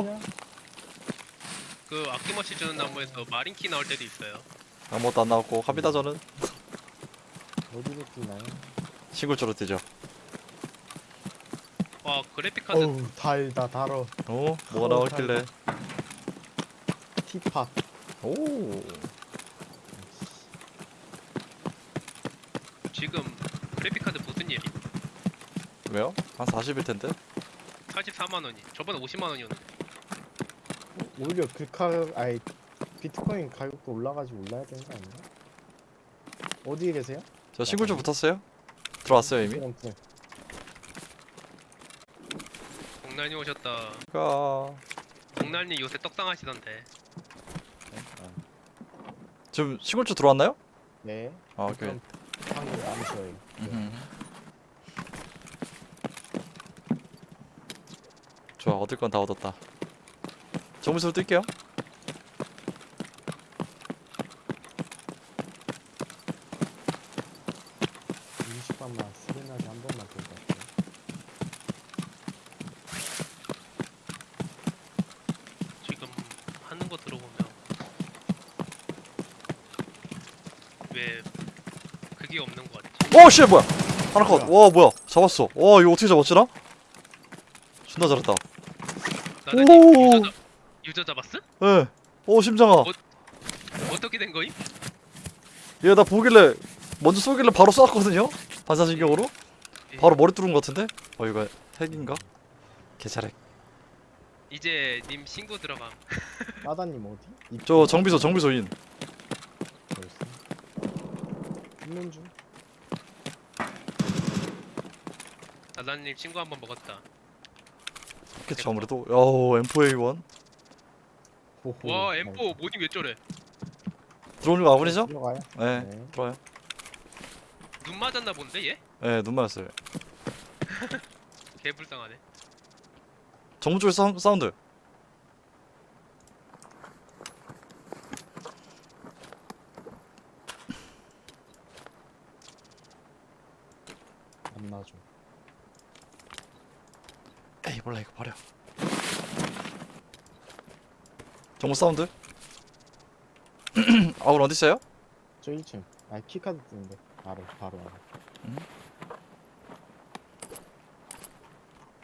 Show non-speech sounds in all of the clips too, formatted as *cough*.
어? 그 아낌없이 주는 나무에서 마린키 나올 때도 있어요. 아무것도 안 나왔고 갑니다 저는 어디로 뛰나요? 시골 쪽으로 뛰죠 와 그래픽 카드 어우 달다 달어 어? 뭐가 나왔길래 티팟 오 지금 그래픽 카드 무슨 일이? 왜요? 한 40일 텐데 44만 원이. 저번에 50만 원이었는데. 오히려 글카 아이 비트코인 가격도 올라가지고 올라야 되는 거 아닌가? 어디에 계세요? 저 시골 쪽 붙었어요? 들어왔어요 이미? 공날님 오셨다. 가 공날님 요새 떡상 하시던데. 지금 시골 쪽 들어왔나요? 네 아 오케이 그럼 방금 암수예요 음흠. 좋아 얻을 건 다 얻었다 정문으로 뛸게요. 20번만 스리나게 한 번만 들고 갈게요. 지금 하는 거 들어보면 왜 그게 없는 거 같지? 오 씨 뭐야? 하나 컷 와 뭐야? 잡았어. 와 이거 어떻게 잡았지 나? 존나 잘했다. 오. 유저, 잡- 잡았어? 예. 오 심장아 어떻게 된 거임? 얘 나 보길래 먼저 쏘길래 바로 쐈거든요 반사신경으로 바로 머리 뚫은 것 같은데 어 이거 핵인가? 개차렉 이제 님 신고 들어감. *laughs* 따다님 어디? 입 저 정비소 정비소인 벌써 있는 중 나다님 친구 한 번 먹었다. 그치 아무래도 야오 M4A1 호호 와 M4 모딩 왜 저래? 거 아군이죠? 들어가요? 네, 네. 들어와요 눈 맞았나 본데 얘? 네, 눈 맞았어요 *laughs* 개 불쌍하네. 정문 쪽에 사운, 사운드 안 나죠 에이 몰라 이거 버려 정문 사운드? 아군 어디 있어요? 저 1층. 아 키카드 뜨는데. 바로 바로. 알아 음?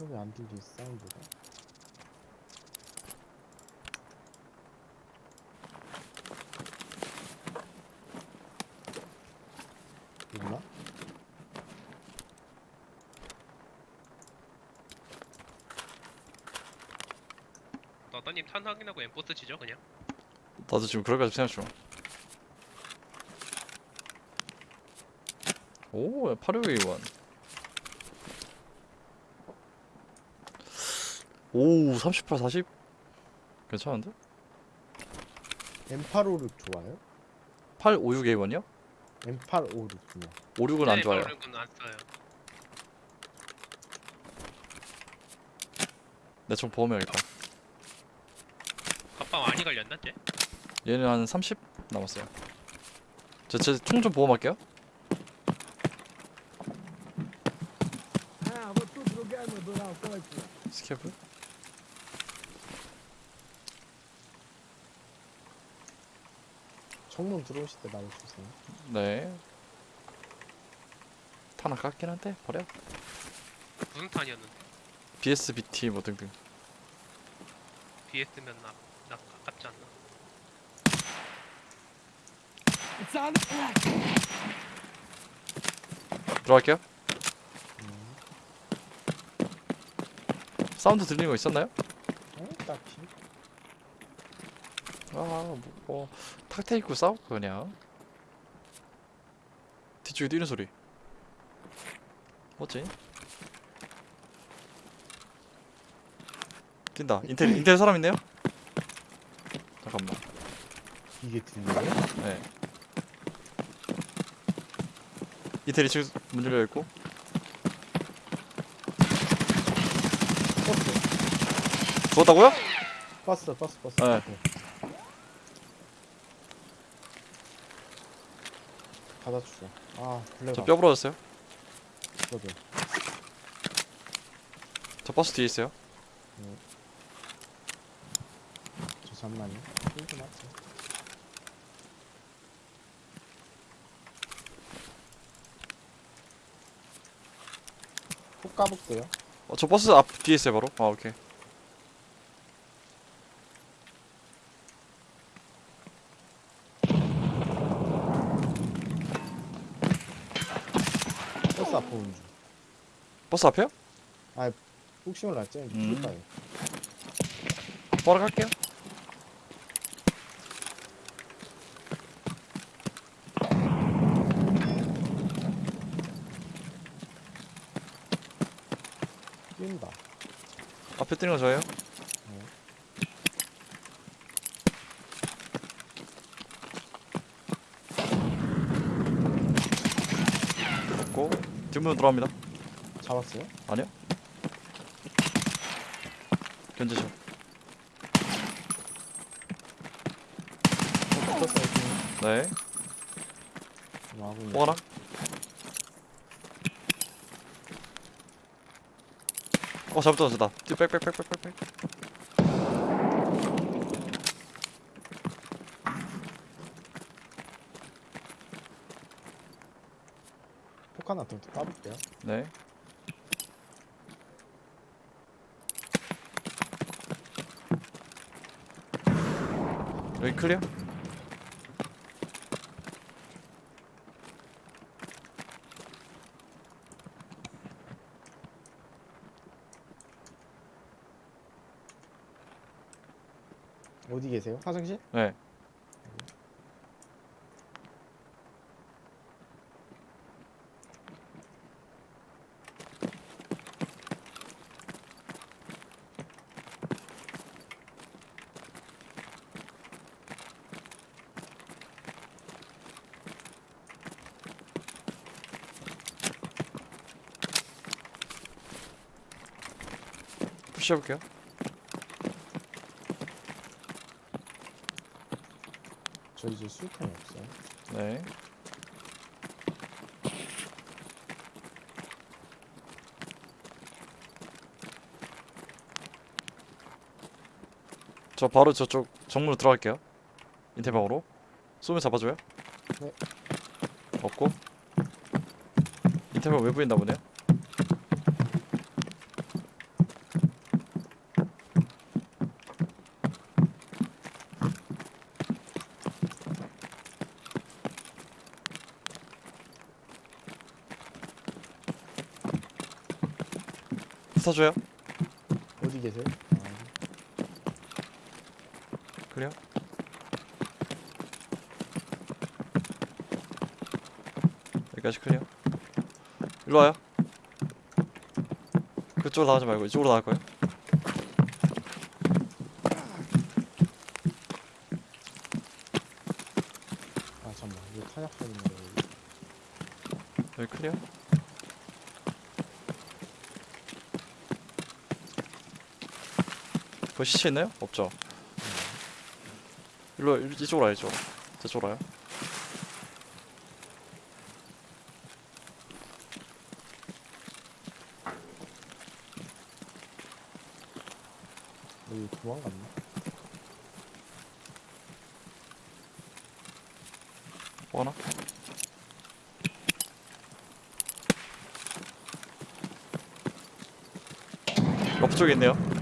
여기 안 들리 사운드가 있나? 나다님 탄 확인하고 M4 쓰시죠 그냥? 나도 지금 그럴까 생각 중 오, 86A1 오, 38, 40 괜찮은데? M856 좋아요? 856A1이요? M856이요 56은 안 좋아요 건안 써요. 내총 보험해야겠다 갑바 많이 갈렸나 쟤? 얘는 한 30 남았어요. 제총 좀 보험할게요. 스케프? 정문 들어오실 때 말해주세요? 네. 탄 아깝긴 한데 버려. 무슨 탄이었는데? BSBT 뭐 등등. BS면 나, 나 아깝지 않나? 들어갈게요 음. 사운드 들리는 거 있었나요? 어? 딱히 아, 뭐, 뭐 탁테이크 싸울까 그냥 뒤쪽에 뛰는 소리 뭐지? 뛴다 intel intel 사람 있네요? 잠깐만. 이게 들려요? 네. 인텔 2층 문 열려 있고. 버스 죽었다고요? 버스 버스 버스 네. 네. 받아주세요. 아 블랙 저뼈 부러졌어요. 저도 저 버스 뒤에 있어요 잠만요. 좀 맞지. 꼭 까볼게요. 어, 저 버스 앞 뒤에 있어요 바로 아 오케이 버스 앞에 오는 중. 버스 앞에요? 혹시몰라 쟤 음. 죽을 거예요. 바로 갈게요 뛴다. 앞에 뛰는 거 저예요? 잡고 뒷문 들어갑니다. 잡았어요? 아니요. 견제죠 어. 네. 뭐 하고 있는 또 하나 어 잘못 던졌다 빽빽빽빽빽빽 폭 하나 더 까볼게요. 네 여기 클리어? 어디 계세요? 화장실? 네 푸시해볼게요 저 이제 수류탄이 없어요. 네. 저 바로 저쪽 정문으로 들어갈게요. 인테방으로. 쏘면 잡아줘요? 네. 없고. 인테방 외부에 있나 보네요 스타줘요? 어디 계세요? 아, 그래요? 여기까지 clear? 일로 와요. 그쪽으로 나가지 말고 이쪽으로 나갈 거예요. 아 잠만. 이거 탄약하는 거. 여기 clear 그 시체 있나요? 없죠 일로 와, 일- 이쪽으로 이쪽으로 저쪽으로 와요 여기 도망갔나? 뭐 하나? 러프 쪽에 있네요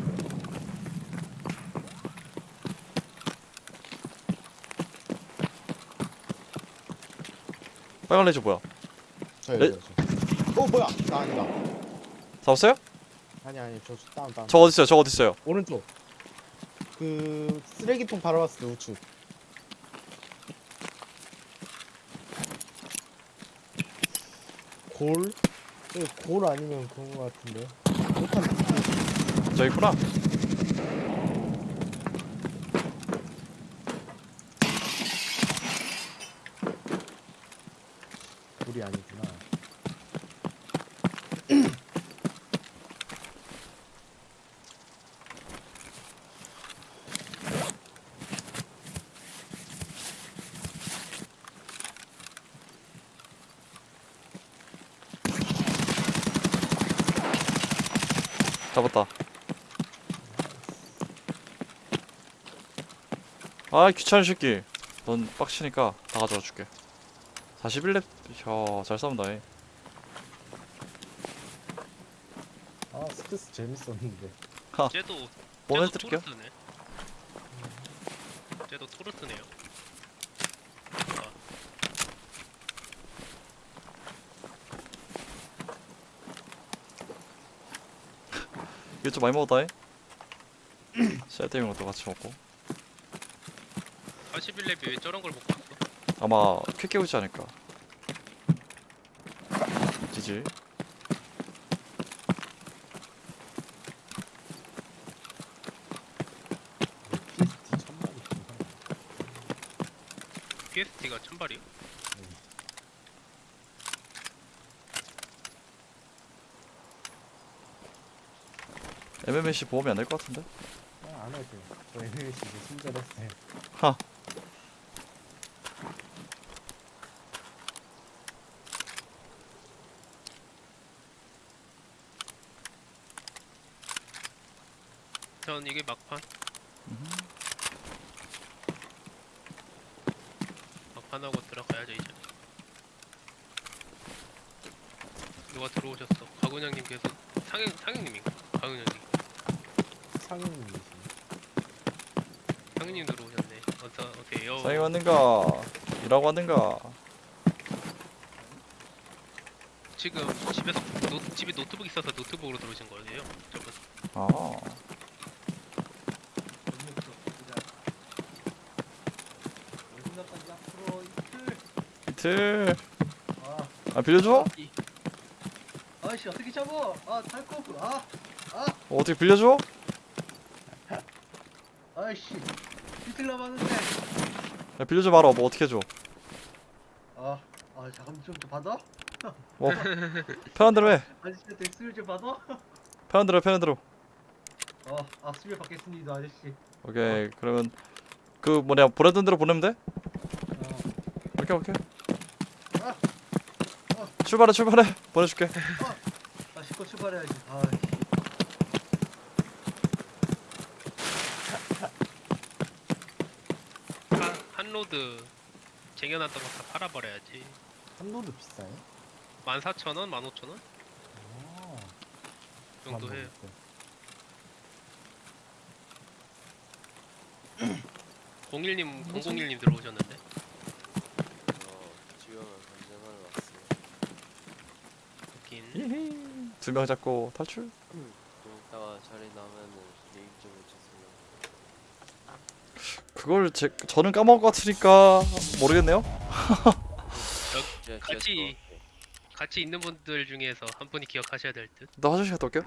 빨간 레이저 뭐야? 저 네? 저. 어 뭐야? 나 아니다. 잡았어요? 아니 아니 저 다운 다운. 저 어딨어요? 저 어딨어요? 오른쪽. 그 쓰레기통 바로 왔을 때 우측. 골? 네, 골 아니면 그런 거 같은데. 못한 저 있구나 골이 아니구나. 잡았다. 아 귀찮은 새끼. 넌 빡치니까 다 가져가 줄게. 41렙 야 잘 싸운다 이. 아 스크스 재밌었는데 쟤도 원해 쟤도 드릴게요 토르스네. 쟤도 토르스네요. 아, 이거 좀 많이 먹었다 이. 셀때민 것도 같이 먹고 81렙이 왜 저런 걸 못 봤어? 아마 퀵 깨우지 않을까 지지 PST 천만 있구나 PST가 천발이요? MMC 보험이 안 될 것 같은데? 아, 안 해도 돼요. 저 NLC 이제 친절했어요. 하 전 이게 막판. 막판하고 들어가야죠 이제. 누가 들어오셨어? 박은영님 계속 상영 상영님인가? 박은영님. 상인님이시네 상영님 들어오셨네. 어서 오세요. 상이 왔는가 일하고 왔는가 지금 집에서 노, 집에 노트북 있어서 노트북으로 들어오신 거예요? 저분. 아 이틀 아 빌려줘? 아씨 어떻게 잡어? 아 탈코프 아 어, 어떻게 빌려줘? 아이씨 비틀 남았는데 야, 빌려줘 말아 뭐 어떻게 해줘 아, 아 잠깐 좀 받아? 뭐 편한 대로 해 *laughs* 아저씨한테 수술 좀 받아? 편한 대로 해, 편한 대로 어, 아 수술 받겠습니다 아저씨 오케이 그러면 그 뭐냐 보내던 대로 보내면 돼? 어, 오케이 오케이 아, 어. 출발해 출발해. 보내줄게. 아 씻고 출발해야지 아 한, 한로드 쟁여놨던 거 다 팔아버려야지. 한로드 비싸요? 14,000원, 15,000원? 아. 정도 해요. 01님, 001님 들어오셨는데 어, 지금은 전쟁을 왔어요. 여긴 두 명 잡고 탈출 좀 이따가 자리 나면은 얘기 좀 해주세요. 그걸 제, 저는 까먹을 것 같으니까 모르겠네요 제가 같이-. 같이 있는 분들 중에서 한 분이 기억하셔야 될 듯. 나 화장실 갔다 올게요